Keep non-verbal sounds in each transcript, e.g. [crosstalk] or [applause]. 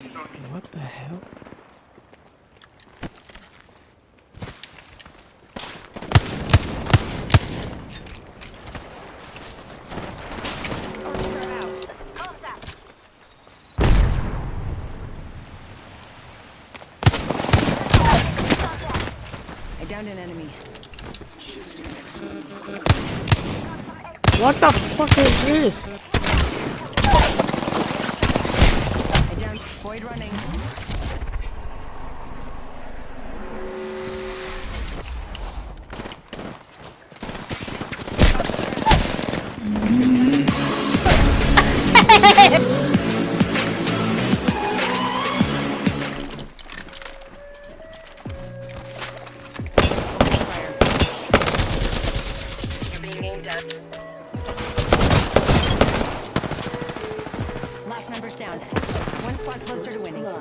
What the hell? I downed an enemy. What the fuck is this? I downed Void running. Last member's down. One spot closer to winning. Our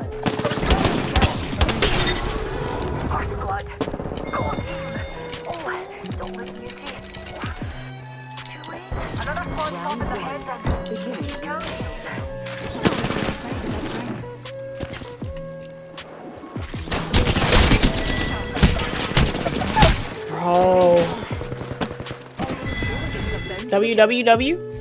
squad. Go on, team. Oh, don't let me see. Too late. Another. WWW?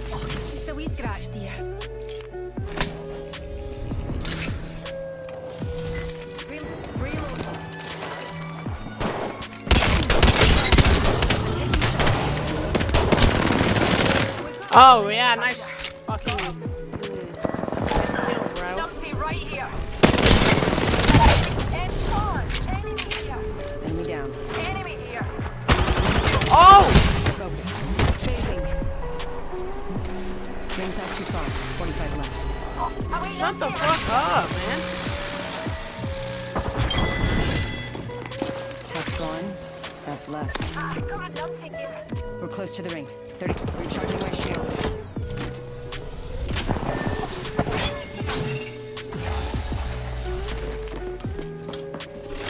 Oh yeah, nice fucking mm, nice kill, bro. Right here. Enemy down. Enemy here. Oh! Rings not too far. 45 left. Shut the fuck up, man. Half gone. Half left. Ah, got a numpty here. We're close to the ring. 30. Recharging my shields.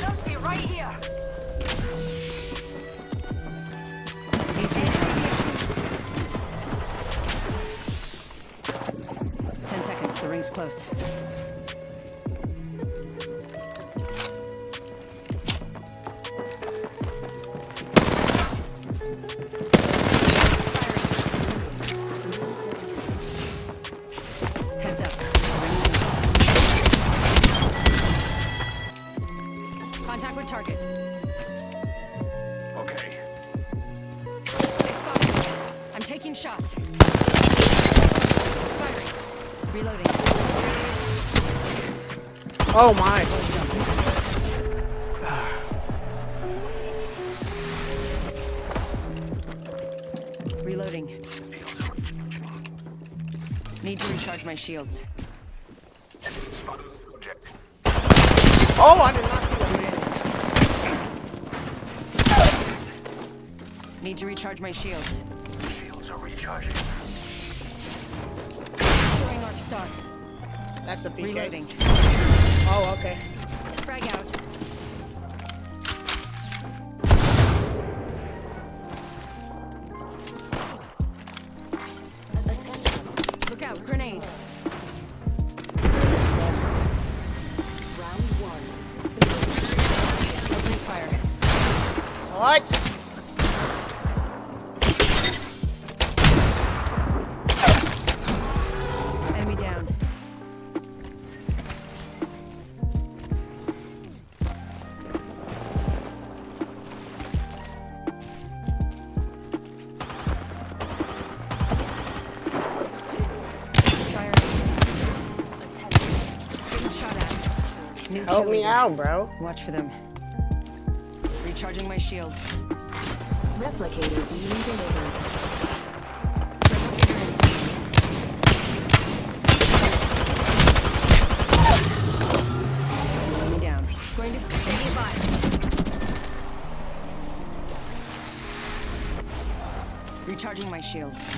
Numpty right here. Ten seconds. The ring's close. Shots. Firing. Reloading. Oh my. Reloading. Need to recharge my shields. Oh, I did not see that. Need to recharge my shields. Shields are recharging. Throwing arc star. That's a PK. Reloading. Oh, okay. New Help me leader. out, bro. Watch for them. Recharging my shields. Replicator being delivered. Down. Going to enemy Recharging my shields.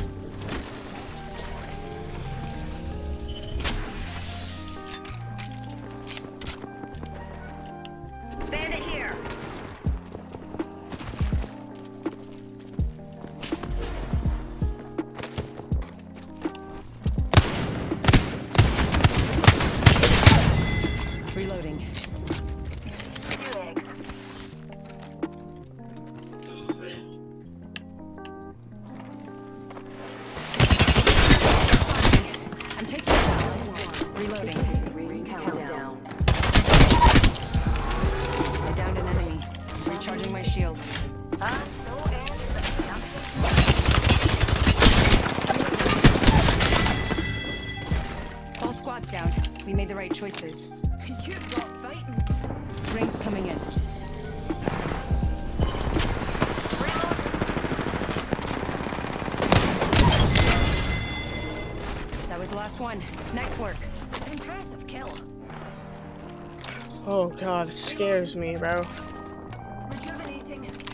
Right choices. You've got fighting. Rings coming in. That was the last one. Nice work. Impressive kill. Oh god, it scares me, bro. Rejuvenating.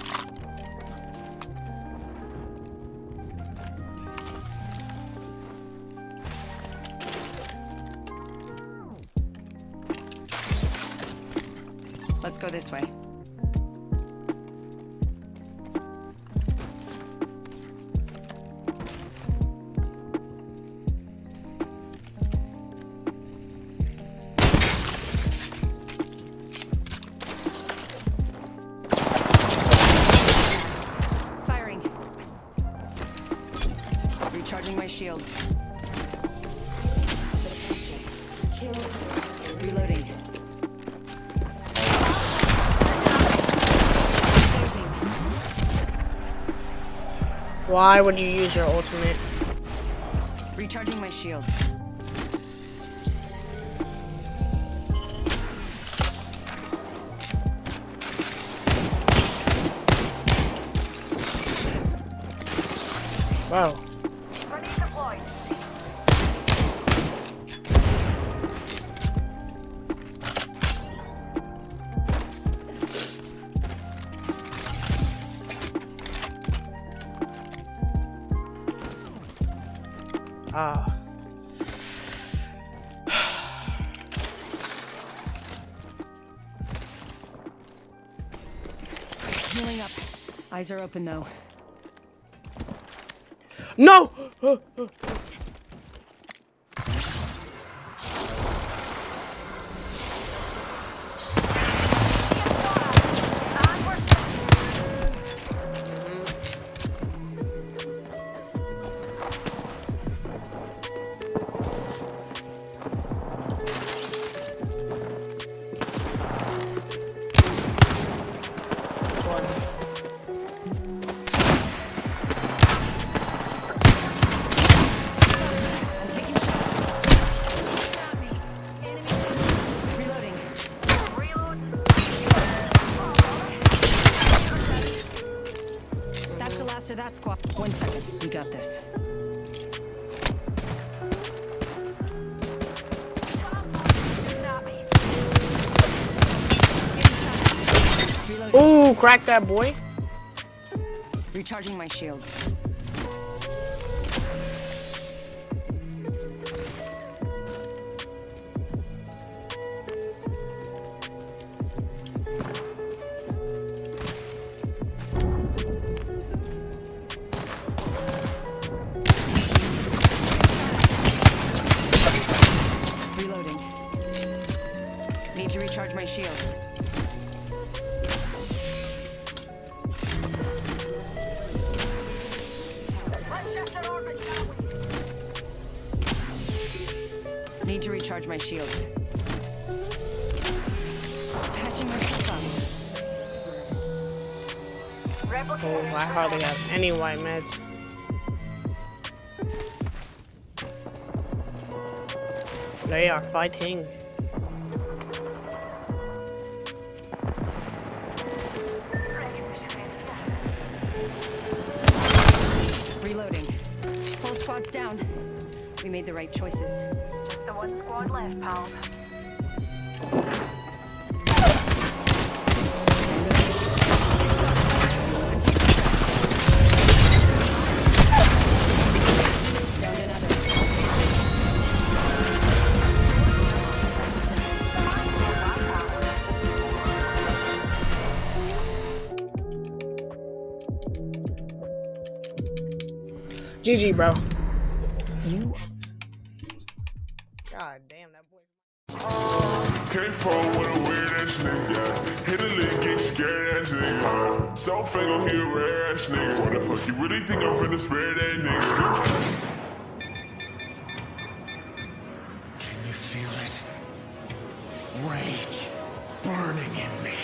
Go this way. Why would you use your ultimate? Recharging my shields. Wow. Ah. [sighs] Healing up. Eyes are open though. No! Of that squad. One second. We got this. Ooh, crack that boy. Recharging my shields. To recharge my shields. Need to recharge my shields. Patching myself up. Oh, I hardly have any white meds. They are fighting. Squad's down. We made the right choices. Just the one squad left. Found. GG, bro. You God damn, that boy. Can't fall with a weird ass nigga. Hit a lick, get scared ass nigga. So fake, he a rare ass nigga. What the fuck, you really think I'm finna spare that nigga? Can you feel it? Rage burning in me.